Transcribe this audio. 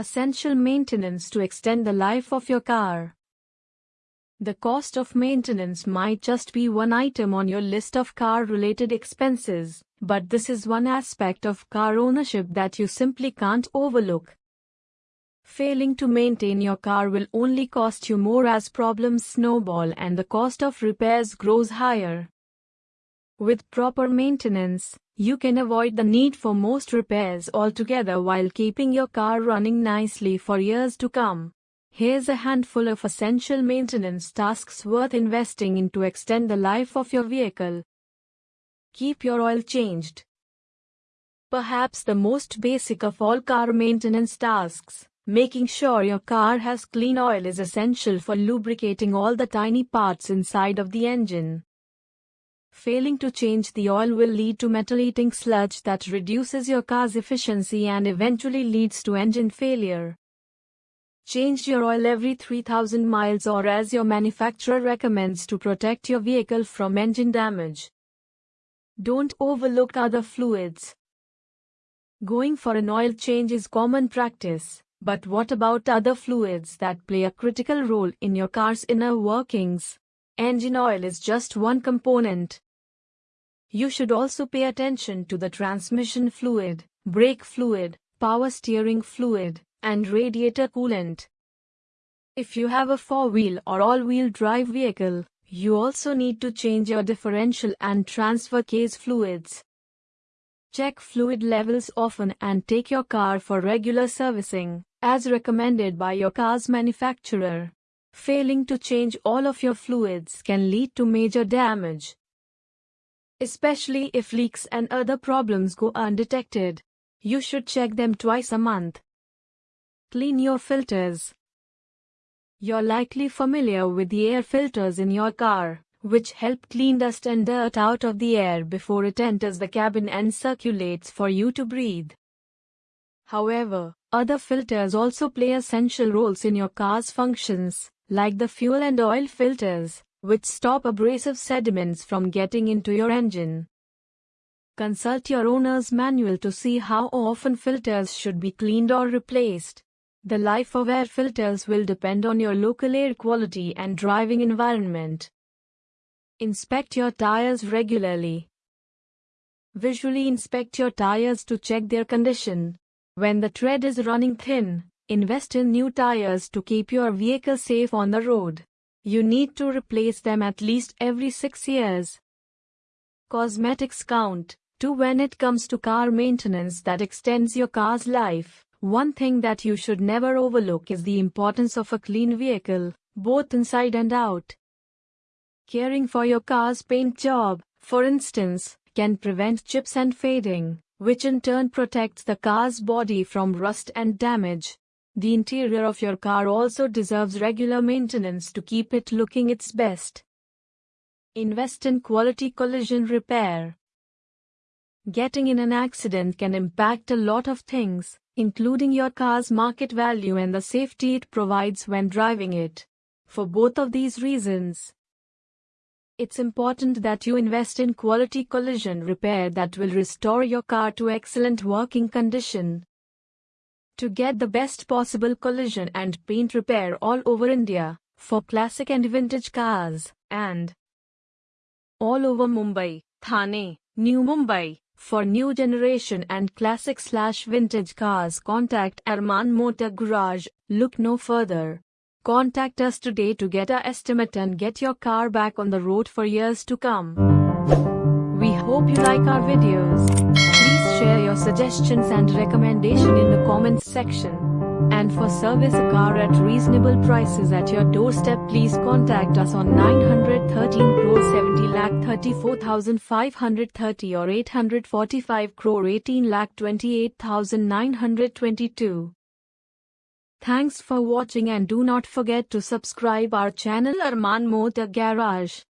Essential maintenance to extend the life of your car. The cost of maintenance might just be one item on your list of car related expenses, but this is one aspect of car ownership that you simply can't overlook. Failing to maintain your car will only cost you more as problems snowball and the cost of repairs grows higher. With proper maintenance, you can avoid the need for most repairs altogether while keeping your car running nicely for years to come. Here's a handful of essential maintenance tasks worth investing in to extend the life of your vehicle. Keep your oil changed. Perhaps the most basic of all car maintenance tasks, making sure your car has clean oil is essential for lubricating all the tiny parts inside of the engine. Failing to change the oil will lead to metal-eating sludge that reduces your car's efficiency and eventually leads to engine failure. Change your oil every 3000 miles or as your manufacturer recommends to protect your vehicle from engine damage. Don't overlook other fluids. Going for an oil change is common practice, but what about other fluids that play a critical role in your car's inner workings? Engine oil is just one component. You should also pay attention to the transmission fluid, brake fluid, power steering fluid, and radiator coolant. If you have a four-wheel or all-wheel drive vehicle, you also need to change your differential and transfer case fluids. Check fluid levels often and take your car for regular servicing, as recommended by your car's manufacturer. Failing to change all of your fluids can lead to major damage, especially if leaks and other problems go undetected. You should check them twice a month. Clean your filters. You're likely familiar with the air filters in your car, which help clean dust and dirt out of the air before it enters the cabin and circulates for you to breathe. However, other filters also play essential roles in your car's functions, like the fuel and oil filters, which stop abrasive sediments from getting into your engine. Consult your owner's manual to see how often filters should be cleaned or replaced. The life of air filters will depend on your local air quality and driving environment. Inspect your tires regularly. Visually inspect your tires to check their condition. When the tread is running thin, invest in new tires to keep your vehicle safe on the road. You need to replace them at least every 6 years. Cosmetics count, too when it comes to car maintenance that extends your car's life. One thing that you should never overlook is the importance of a clean vehicle, both inside and out. Caring for your car's paint job, for instance, can prevent chips and fading, which in turn protects the car's body from rust and damage. The interior of your car also deserves regular maintenance to keep it looking its best. Invest in quality collision repair. Getting in an accident can impact a lot of things, including your car's market value and the safety it provides when driving it. For both of these reasons, it's important that you invest in quality collision repair that will restore your car to excellent working condition. To get the best possible collision and paint repair all over India, for classic and vintage cars, and all over Mumbai, Thane, New Mumbai, for new generation and classic slash vintage cars contact Arman Motor Garage, look no further. Contact us today to get a estimate and get your car back on the road for years to come. We hope you like our videos. Please share your suggestions and recommendation in the comments section. And for service a car at reasonable prices at your doorstep please contact us on 913 crore 70 lakh 34,530 or 845 crore 18 lakh 28,922. Thanks for watching and do not forget to subscribe our channel Arman Motor Garage.